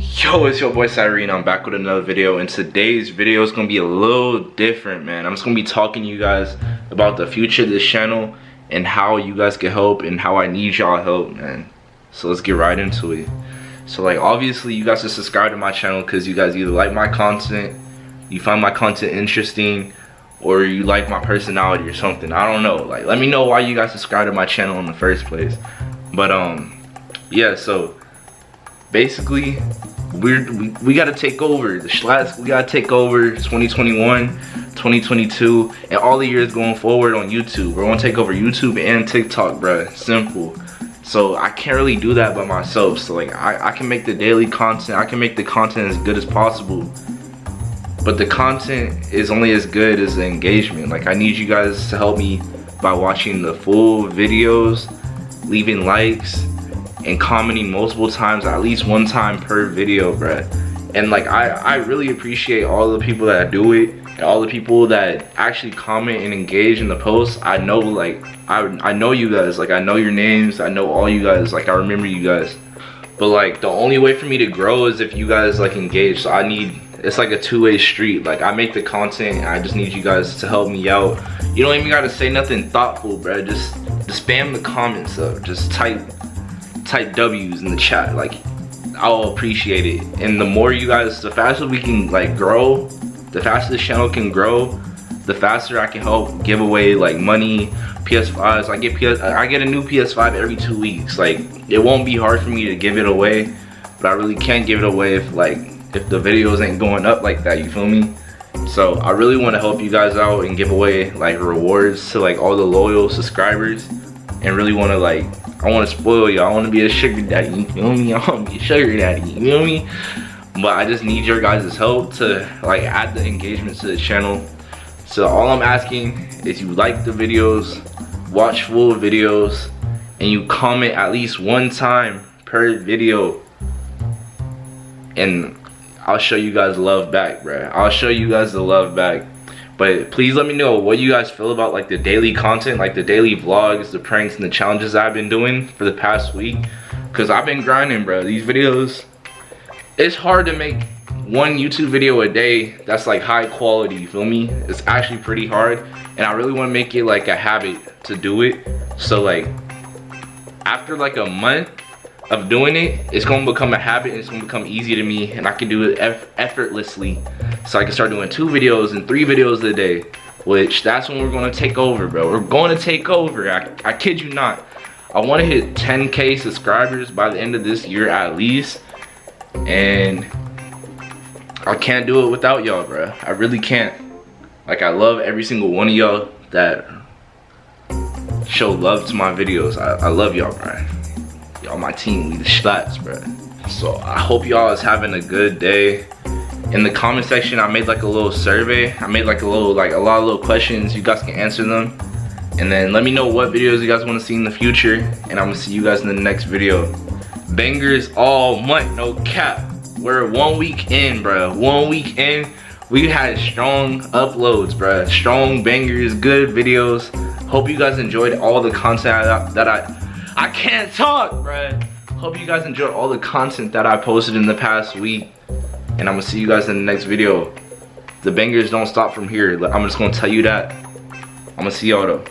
Yo, it's your boy Cyrene. I'm back with another video, and today's video is gonna be a little different, man. I'm just gonna be talking to you guys about the future of this channel and how you guys can help and how I need y'all help, man. So let's get right into it. So like, obviously, you guys should subscribe to my channel because you guys either like my content, you find my content interesting, or you like my personality or something. I don't know. Like, let me know why you guys subscribe to my channel in the first place. But um, yeah. So basically we're we, we got to take over. The Schlats we got to take over 2021 2022 and all the years going forward on youtube. We're gonna take over youtube and tiktok bruh. Simple. So i can't really do that by myself. So like I, I can make the daily content i can make the content as good as possible. But the content is only as good as the engagement. Like i need you guys to help me by watching the full videos leaving likes and commenting multiple times, at least one time per video, bruh. And like, I, I really appreciate all the people that do it and all the people that actually comment and engage in the posts. I know like, I, I know you guys, like I know your names, I know all you guys, like I remember you guys. But like, the only way for me to grow is if you guys like engage. So I need, it's like a two-way street. Like I make the content I just need you guys to help me out. You don't even gotta say nothing thoughtful, bruh. Just, just spam the comments up. Just type type W's in the chat. Like, I'll appreciate it. And the more you guys, the faster we can like grow, the faster the channel can grow, the faster I can help give away like money, PS5s. I get PS, I get a new PS5 every two weeks. Like, it won't be hard for me to give it away, but I really can't give it away if like if the videos ain't going up like that. You feel me? So I really want to help you guys out and give away like rewards to like all the loyal subscribers and really want to like I want to spoil y'all. I want to be a sugar daddy. You feel me? I want to be a sugar daddy. You feel me? But I just need your guys' help to like add the engagement to the channel. So all I'm asking is you like the videos, watch full videos, and you comment at least one time per video. And I'll show you guys love back, bruh. I'll show you guys the love back but please let me know what you guys feel about like the daily content like the daily vlogs the pranks and the challenges i've been doing for the past week. Because i've been grinding bro these videos. It's hard to make one youtube video a day that's like high quality you feel me? It's actually pretty hard and i really want to make it like a habit to do it. So like after like a month of doing it, it's gonna become a habit and it's gonna become easy to me and I can do it eff effortlessly. So I can start doing two videos and three videos a day, which that's when we're gonna take over, bro. We're gonna take over, I, I kid you not. I wanna hit 10K subscribers by the end of this year at least. And I can't do it without y'all, bro. I really can't. Like I love every single one of y'all that show love to my videos. I, I love y'all, bro y'all my team we the Schlats bro. So i hope y'all is having a good day. In the comment section i made like a little survey. I made like a little like a lot of little questions. You guys can answer them. And then let me know what videos you guys want to see in the future. And i'm gonna see you guys in the next video. Bangers all month no cap. We're one week in bro. One week in we had strong uploads bro. Strong bangers good videos. Hope you guys enjoyed all the content that i I can't talk, bruh. Hope you guys enjoyed all the content that I posted in the past week. And I'm gonna see you guys in the next video. The bangers don't stop from here. I'm just gonna tell you that. I'm gonna see y'all though.